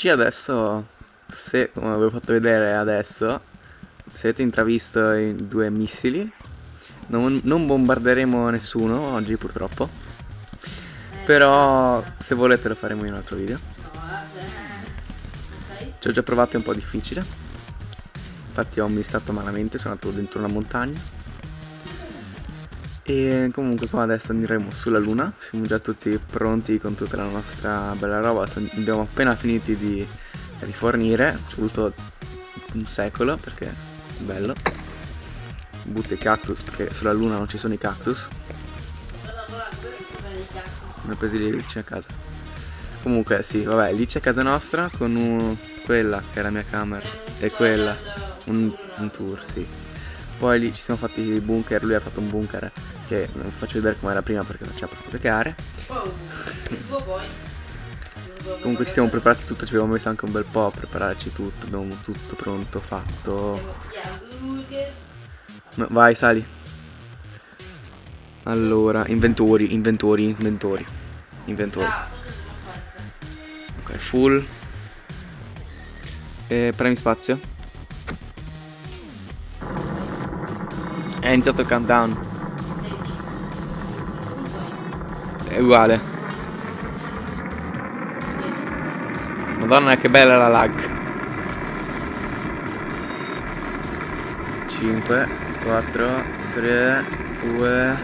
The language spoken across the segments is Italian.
oggi adesso, se come vi ho fatto vedere adesso, se avete intravisto i due missili, non, non bombarderemo nessuno oggi purtroppo. Però se volete lo faremo in un altro video. Ci ho già provato, è un po' difficile. Infatti ho missato malamente, sono andato dentro una montagna. E comunque qua adesso andremo sulla luna, siamo già tutti pronti con tutta la nostra bella roba, abbiamo appena finiti di rifornire, ci è voluto un secolo perché è bello. Butta i cactus perché sulla luna non ci sono i cactus. Ne ho presi lì vicino a casa. Comunque sì, vabbè, lì c'è casa nostra con un, quella che è la mia camera e quella, un, un tour, sì. Poi lì ci siamo fatti i bunker, lui ha fatto un bunker che non faccio vedere come era prima perché faceva proprio cagare. Comunque ci siamo preparati tutto, ci abbiamo messo anche un bel po' a prepararci tutto, abbiamo tutto pronto, fatto. Vai, sali. Allora, inventori, inventori, inventori. Inventori. Ok, full. E premi spazio. È iniziato il countdown. È uguale. Madonna che bella la lag. 5, 4, 3, 2,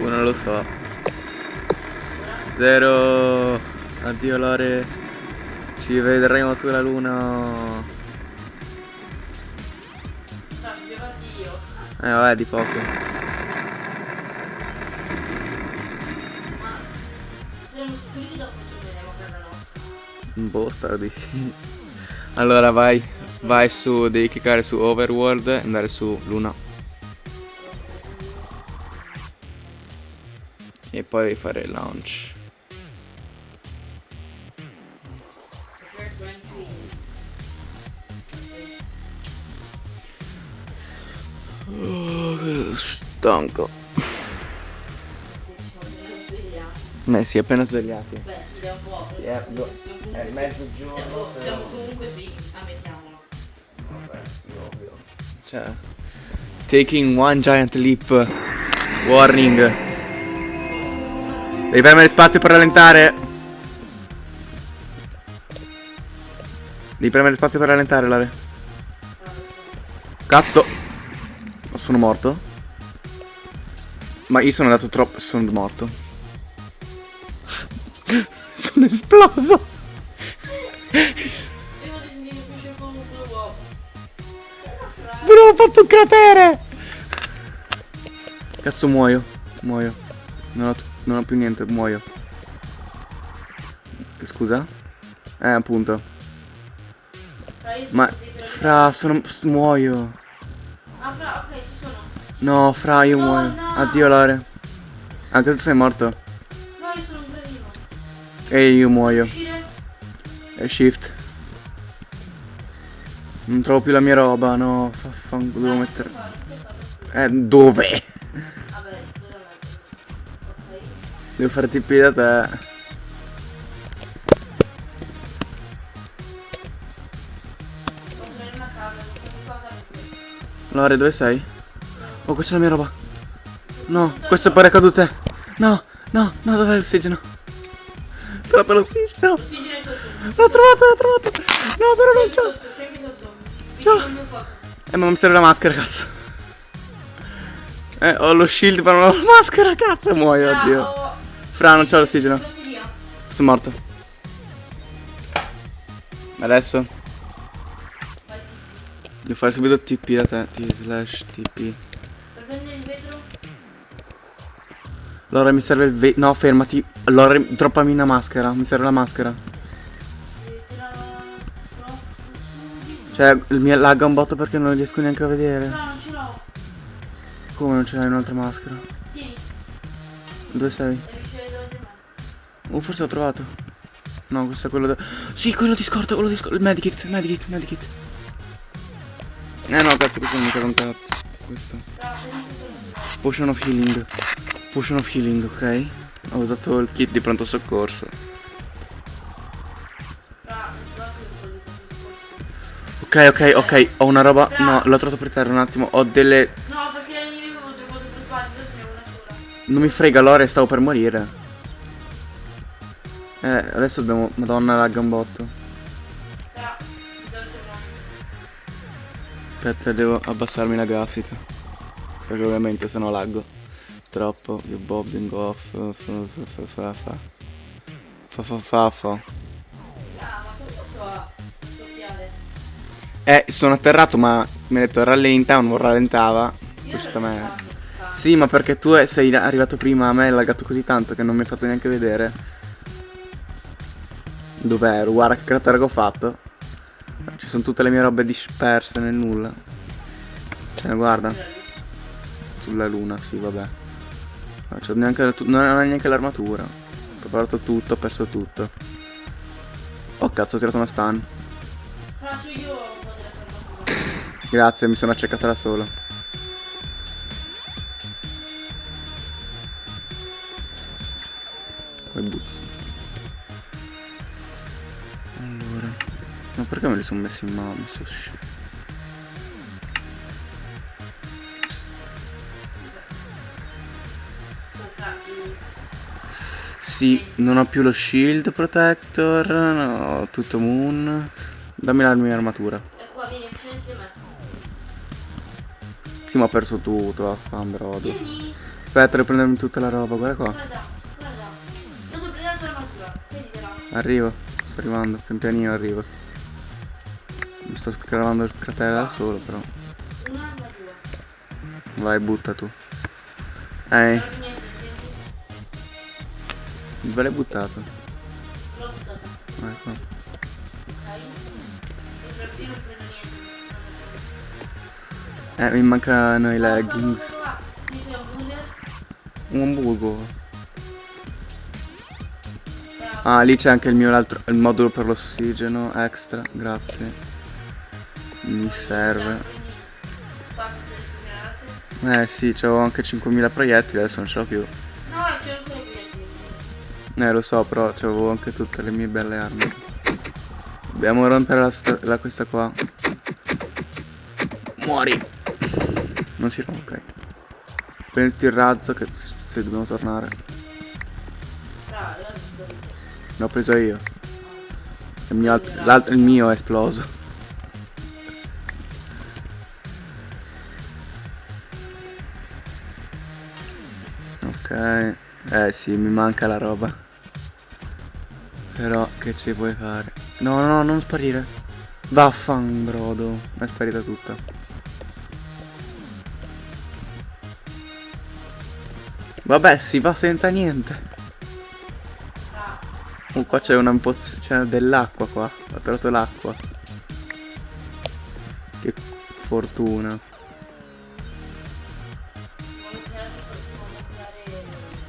1, lo so. 0. Addio Lore. Ci vedremo sulla luna. Eh vabbè di poco. Boh, spero di sì. Allora vai, vai su, devi cliccare su Overworld e andare su Luna. E poi fare il launch. Oh, stanco. Beh, si è appena svegliati. Beh, si è un po'. Sì, è, è mezzogiorno. Siamo, siamo comunque qui, ammettiamolo. Vabbè, sì, ovvio. Cioè, taking one giant leap. Warning. Devi premere spazio per rallentare. Devi premere spazio per rallentare, Lare. Cazzo. Sono morto. Ma io sono andato troppo. Sono morto. Sono esploso. Bro, ho fatto un cratere. Cazzo muoio. Muoio. Non ho, non ho più niente, muoio. Scusa? Eh, appunto. Ma, fra, sono, muoio. Ah, fra, ok, ci sono. No, fra, io No, muoio. no. Addio, Lore. Anche tu sei morto. E io muoio. E shift. Non trovo più la mia roba, no. Faffanculo, devo mettere. Eh, dove? Devo fare tipi da te. Lore, dove sei? Oh, qua c'è la mia roba. No, questo è pare cadute. No, no, no, dov'è l'ossigeno? Ho trovato è sotto. L'ho trovato, l'ho trovato. No, però non c'ho. Ciao. Eh, ma mi serve la maschera, cazzo. Eh, ho lo shield, ma non ho la maschera, cazzo, muoio, Ah, oddio. ho- Fra, non c'ho l'ossigeno. Sono morto. Adesso? Devo fare subito TP da te. T slash TP. Allora mi serve il ve... No, fermati. Allora, droppami una maschera. Mi serve la maschera. Cioè, il mio lagga un botto perché non riesco neanche a vedere. No, non ce l'ho. Come non ce l'hai un'altra maschera? Tieni, Dove sei? Oh, forse l'ho trovato. No, questo è quello da... Sì, quello di scorta, quello di scorta. Il medikit, medikit, medikit. Eh no, cazzo, questo non mi serve un cazzo. Questo. Potion of healing. Potion of healing, ok? Ho usato il kit di pronto soccorso. Ok, ok, ok, ho una roba. No, l'ho trovato per terra un attimo. Ho delle. No, perché le mie avevo tre volte più ne ho una sola. Non mi frega l'ore, stavo per morire. Eh, adesso dobbiamo. Madonna, lagga un botto. Però, dove torniamo? Aspetta, devo abbassarmi la grafica. Perché ovviamente se no laggo. Troppo. Io bobbing off. Fa fa fa fa fa. Fa fa? Eh, sono atterrato ma mi ha detto rallenta, non rallentava. Questa me. Sì, ma perché tu sei arrivato prima, a me è laggato così tanto che non mi hai fatto neanche vedere. Dov'ero? Guarda che cratere che ho fatto. Ci sono tutte le mie robe disperse nel nulla. Cioè, guarda. Sulla luna, sì, vabbè. Non, c'ho neanche, la non neanche l'armatura. Ho preparato tutto, ho perso tutto. Oh cazzo, ho tirato una stun. Faccio io. Grazie, mi sono accecata da solo. Poi buzzo. Allora. Ma perché me li sono messi in mano? Messo sci- Sì, non ho più lo shield protector, no, tutto moon. Dammi la mia armatura. E. Sì, ma ho perso tutto, affambrodo. Vieni. Aspetta, devo prendermi tutta la roba, guarda qua. Arrivo, sto arrivando, pian pianino arrivo. Mi sto scavando il cratere da solo però. Vai, butta tu. Eh, dove l'hai buttato? L'ho buttata. Ecco. Eh, mi mancano i leggings. un. Un. Bravo. Ah, lì c'è anche il mio altro, il modulo per l'ossigeno extra, grazie. Mi serve. Eh sì, c'avevo anche 5000 proiettili, adesso non ce l'ho più. No, c'è ancora qui. Eh lo so, però c'avevo anche tutte le mie belle armi. Dobbiamo rompere la, la- questa qua. Muori! Non si rompe, ok. Prenditi il razzo che se dobbiamo tornare. L'ho preso io. Il mio, il mio è esploso. Ok. Eh sì, mi manca la roba. Però che ci puoi fare? No, no, no, non sparire. Vaffan, brodo. È sparita tutta. Vabbè, si va senza niente. Oh, qua c'è una c'è dell'acqua qua. Ho trovato l'acqua. Che fortuna.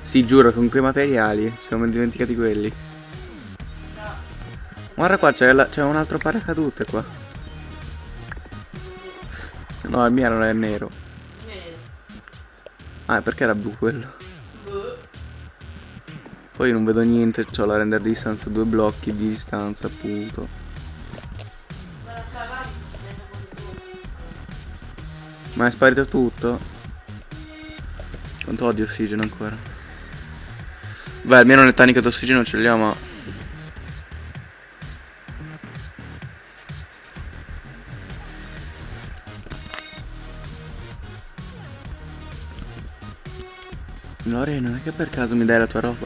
Sì, giuro, con quei materiali. Ci siamo dimenticati quelli. Guarda qua, c'è, un altro paracadute qua. No, il mio non è nero. Ah, perché era blu quello? Poi non vedo niente, c'ho la render distance, due blocchi di distanza, appunto. Ma è sparito tutto? Quanto ho di ossigeno ancora? Beh, almeno le taniche d'ossigeno ce le ho, ma... Non è che per caso mi dai la tua roba?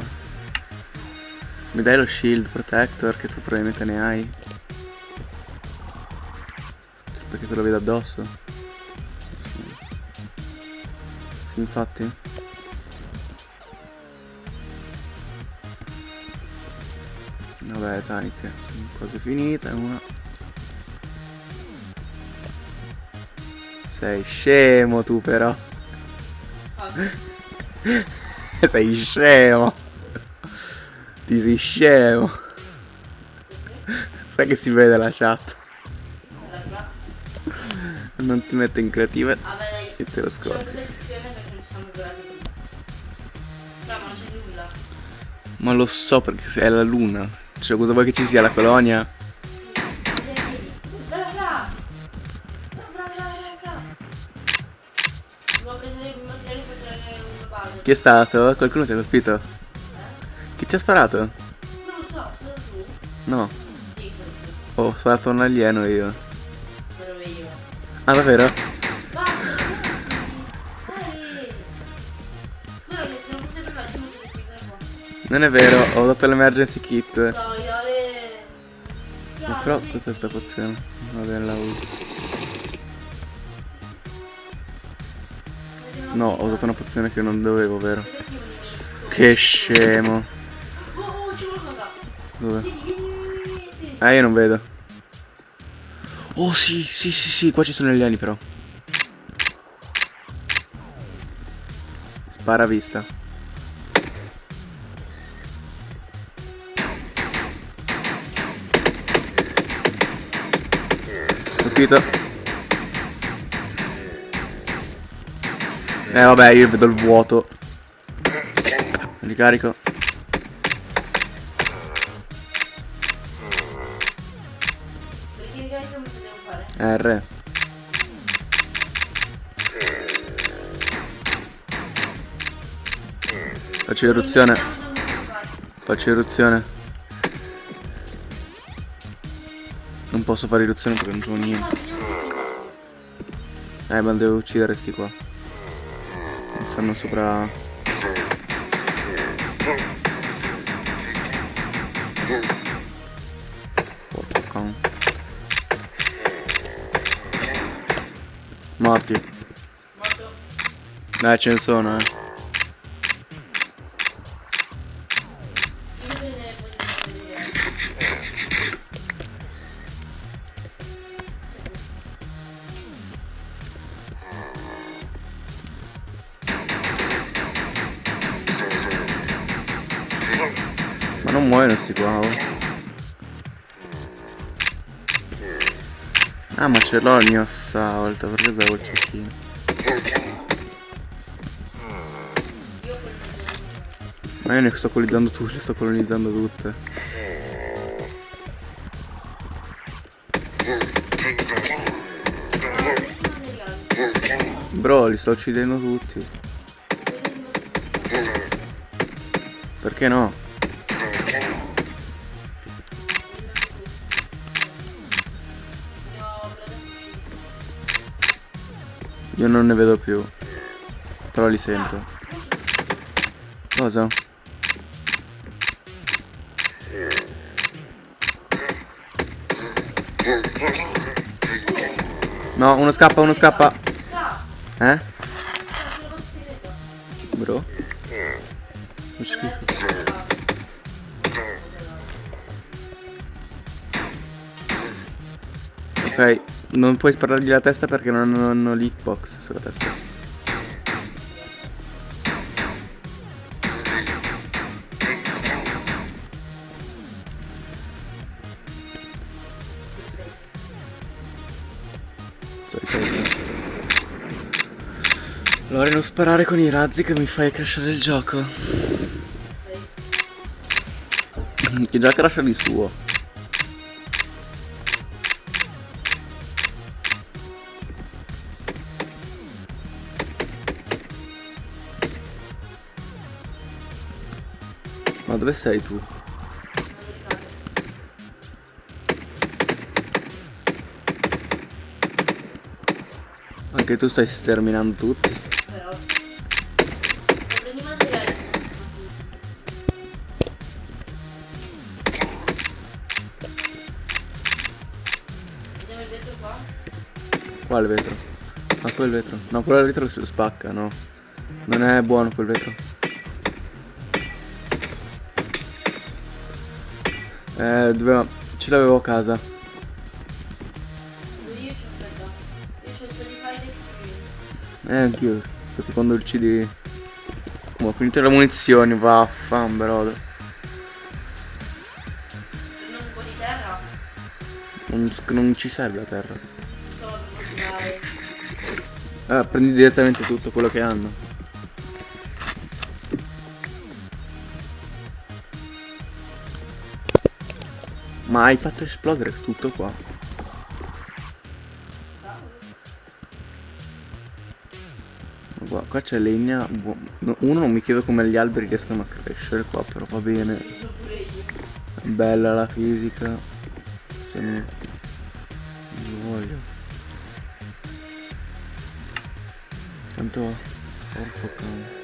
Mi dai lo shield protector che tu probabilmente ne hai? Perché te lo vedo addosso? Sì, infatti. Vabbè, taniche, sono quasi finite. Una. Sei scemo tu però. sei scemo. Ti sei scemo. Sai che si vede la chat. Non ti metto in creativa dai. e te lo scordi. prima. Bravo, ma lo so perché è la luna. Cioè, cosa vuoi che ci sia la colonia? Chi è stato? Qualcuno ti ha colpito? Chi ti ha sparato? Non lo so, solo tu. No, Sì, ho sparato un alieno io. Quello io. Ah, davvero? Non è vero, ho dato l'emergency kit. No, io le... Però cos'è sta pozione? Va bene, la uso. No, ho usato una pozione che non dovevo, vero? Che scemo. Dove? Ah, io non vedo. Oh sì, sì, sì, sì, qua ci sono gli alieni però. Spara a vista. Colpito. Eh vabbè, io vedo il vuoto. Ricarico. R. Faccio eruzione. Faccio eruzione. Non posso fare eruzione perché non c'ho niente. Eh, ma devo uccidere sti qua. Stanno sopra. Porco can. Morti. Morto. Eh, ce ne sono, eh. Non muoiono sti qua, oh. Ah, ma ce l'ho il mio assault, perché avevo il cecchino? Ma io ne sto colonizzando tutte, le sto colonizzando tutte. Bro, li sto uccidendo tutti. Perché no? Io non ne vedo più. Però li sento. Cosa? No, uno scappa, uno scappa. Eh? Bro? Ok, non puoi sparargli la testa perché non hanno l'hitbox sulla testa. Allora non sparare con i razzi che mi fai crashare il gioco. Che già crasha di suo. Ma dove sei tu? Anche tu stai sterminando tutti. Qua. Quale vetro? Ah, quel vetro. No, quello vetro si spacca, no. Non è buono quel vetro. Eh, doveva... Ce l'avevo a casa. Io. Io c'ho il. Eh, anch'io. Perché quando uccidi... Oh, ho finito le munizioni, vaffan, brother. Prendo un po' di terra. Non, non ci serve la terra. Ah, prendi direttamente tutto quello che hanno. Ma hai fatto esplodere tutto qua. Qua, qua c'è legna. Uno non mi chiedo come gli alberi riescano a crescere qua, però va bene. Bella la fisica. Se ne... non voglio. Tanto. Porco cane.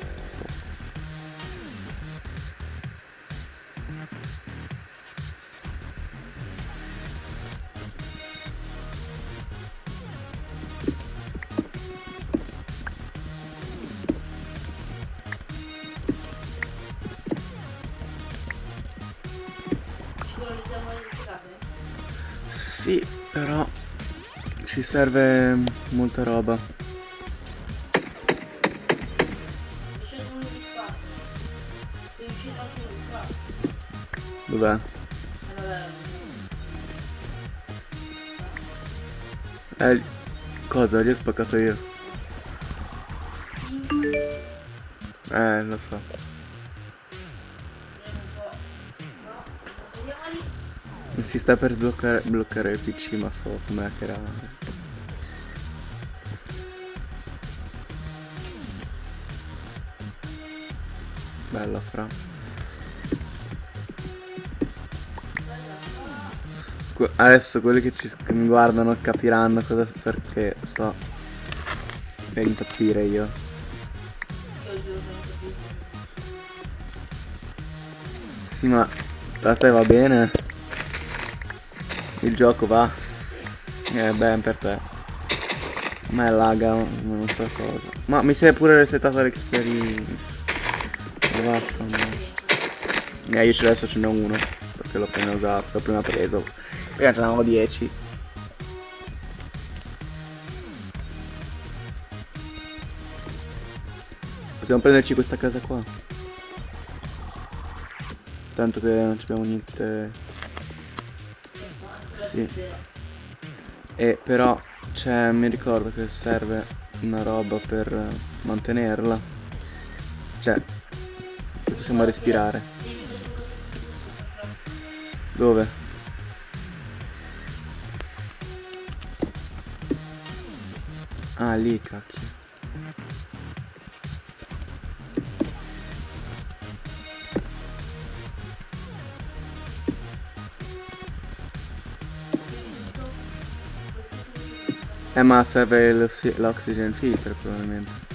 Serve molta roba. Dov'è? Eh cosa? Gli ho spaccato io. Eh, lo so. Lì. Si sta per bloccare, bloccare il PC, ma so com'è che era. Bella fra. Adesso quelli che, ci, che mi guardano capiranno cosa perché sto per impazzire io. Sì, ma a te va bene? Il gioco va? Eh, beh, per te. A me laga, non so cosa. Ma mi sei pure resettato l'experience. Eh, io ce adesso ce n'ho uno. Perché l'ho appena usato, l'ho appena preso. Prima ce n'avevo 10. Possiamo prenderci questa casa qua. Tanto che non abbiamo niente. Sì. E però c'è, mi ricordo che serve una roba per mantenerla. Cioè, possiamo respirare. Dove? Ah, lì, cacchio. Eh ma serve l'oxygen filter probabilmente.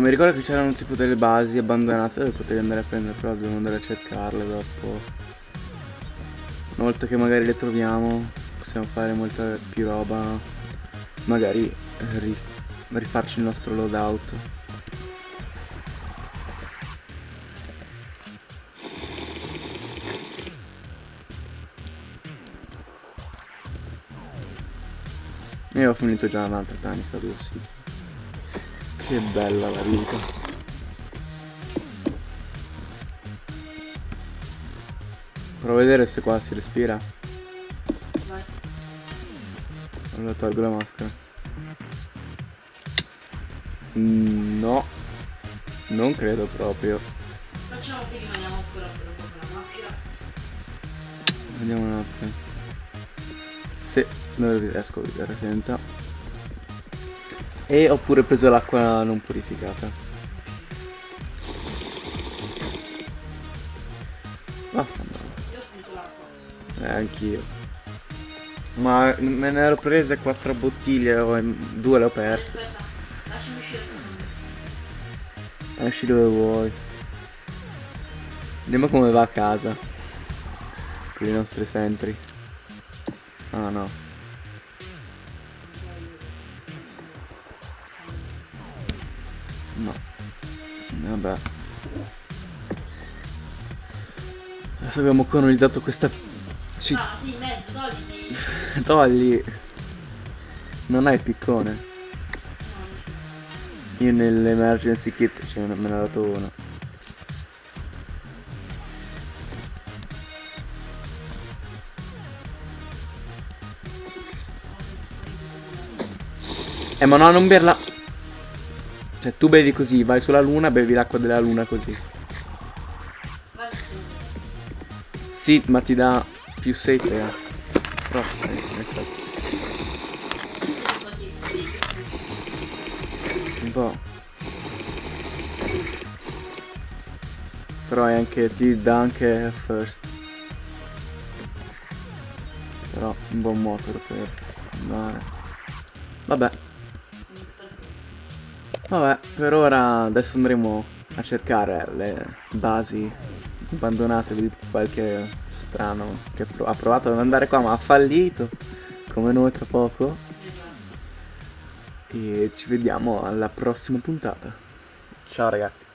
Mi ricordo che c'erano tipo delle basi abbandonate dove potevi andare a prendere, però dobbiamo andare a cercarle dopo. Una volta che magari le troviamo, possiamo fare molta più roba. Magari eh, ri- rifarci il nostro loadout. Io ho finito già un'altra tanica, due sì. Che bella la vita. Provo a vedere se qua si respira. Vai. Allora tolgo la maschera. Mm, No. Non credo proprio. Facciamo che rimaniamo ancora per un po' con la maschera. Vediamo un attimo. Sì, non riesco a vedere senza. E ho pure preso l'acqua non purificata. Vaffanculo. Io ho finito l'acqua. Eh, anch'io. Ma me ne ero prese quattro bottiglie, o- due le ho perse. Lasciami. Esci dove vuoi. Vediamo come va a casa. Con i nostri sentry. Ah. No. Vabbè. Adesso abbiamo colonizzato questa città. Ah, sì, mezzo, togliti. Togli. Non hai il piccone. Io nell'emergency kit ce ne me ne ha dato uno. Eh ma no, non berla. Cioè tu bevi così, vai sulla luna, bevi l'acqua della luna così. Sì, ma ti dà più sete. eh. Troppo, eh. Un po'. Però è anche, ti dà anche first. Però un buon motor per andare. Vabbè. Vabbè, per ora adesso andremo a cercare le basi abbandonate di qualche strano che ha provato ad andare qua ma ha fallito come noi tra poco. E ci vediamo alla prossima puntata. Ciao ragazzi